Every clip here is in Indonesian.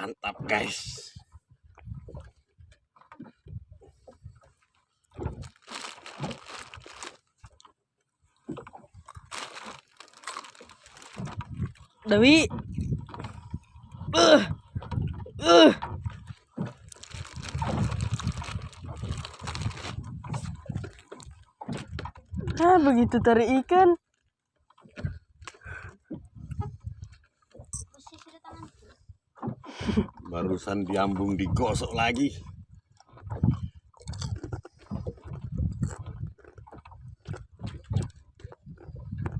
Mantap guys. Dewi. Uh. Uh. Ah, begitu tarik ikan. Barusan diambung digosok lagi.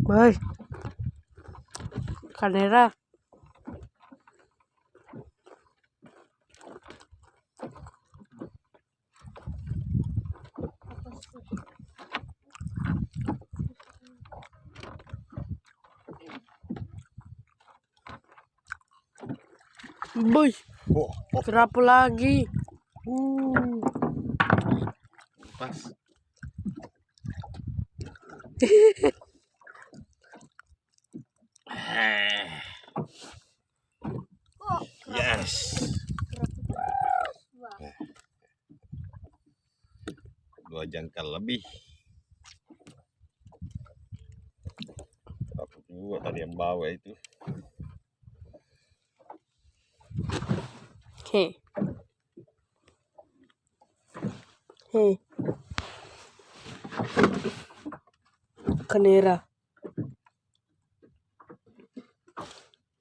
Boy. Kamera. Boy, Oh, oh, berapa lagi? Uh. pas. Yes. Dua jangkal lebih. Dapat juga tadi yang bawa itu.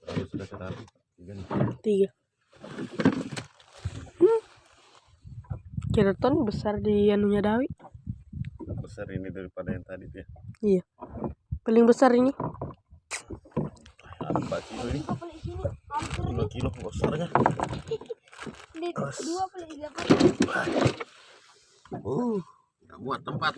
Kalau sudah ketarik. tiga. Hmm. Keraton besar di anunya Dawi. Besar ini daripada yang tadi tuh ya. Iya. Paling besar ini. Apa kilo ini? Dua kilo besarnya. dua puluh tiga Uh, nggak muat tempat.